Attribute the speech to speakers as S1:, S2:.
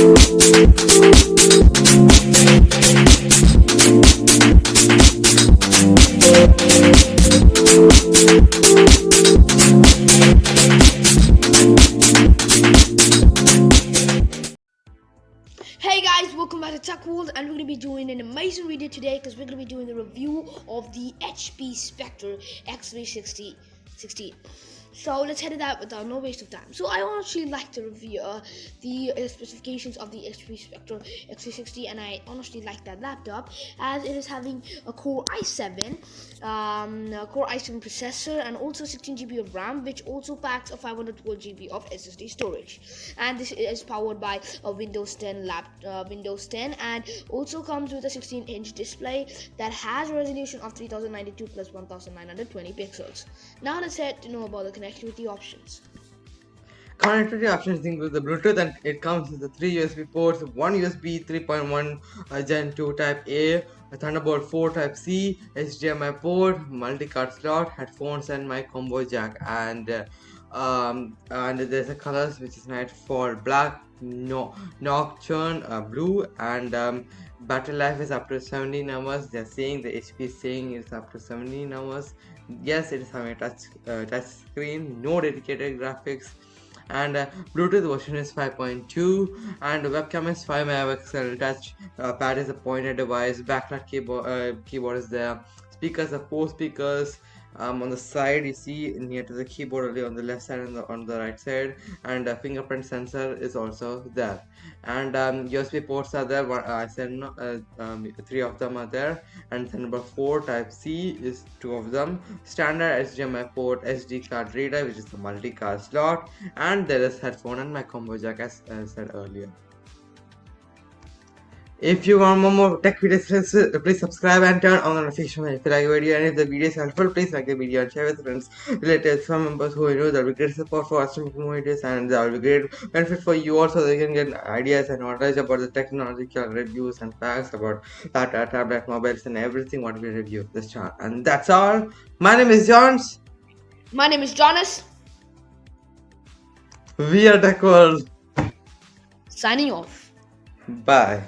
S1: Hey guys, welcome back to Tech World and we're going to be doing an amazing video today because we're going to be doing the review of the HP Spectre X360 16. So let's head it out without no waste of time. So I honestly like to review uh, the uh, specifications of the HP Spectre X360 and I honestly like that laptop as it is having a Core i7, um, a Core i7 processor and also 16 GB of RAM which also packs a 512 GB of SSD storage. And this is powered by a Windows 10 lap, uh, Windows 10 and also comes with a 16 inch display that has a resolution of 3092 plus 1920 pixels. Now let's head to know about the connectivity options.
S2: Connectivity options include the Bluetooth and it comes with the three USB ports, one USB 3.1 uh, Gen 2 Type A, a Thunderbolt 4 Type C, HDMI port, multi-card slot, headphones, and my combo jack. And uh, um, and there's a colors which is Nightfall black, no nocturne, uh, blue, and um, battery life is up to 17 hours. They're saying the HP is saying it's up to 17 hours. Yes, it is having a touch uh, touch screen, no dedicated graphics and uh, bluetooth version is 5.2 and webcam is 5 megapixel touch uh, pad is a pointer device backlight keyboard uh, keyboard is there speakers are four speakers um, on the side you see near to the keyboard only on the left side and the, on the right side and a fingerprint sensor is also there. And um, USB ports are there one, uh, I said uh, um, three of them are there and number four type C is two of them. Standard HDMI port SD card reader which is the multi-card slot and there is headphone and my combo jack as I said earlier if you want more more tech videos, uh, please subscribe and turn on the notification if you like the video and if the video is helpful, please like the video and share with friends, relatives, family members who you know that will be great support for us to make more videos and that will be great benefit for you also they can get ideas and knowledge about the technological reviews and facts about data, tablet, mobiles and everything what we review this channel. And that's all. My name is Johns.
S1: My name is Jonas.
S2: We are Tech World.
S1: Signing off.
S2: Bye.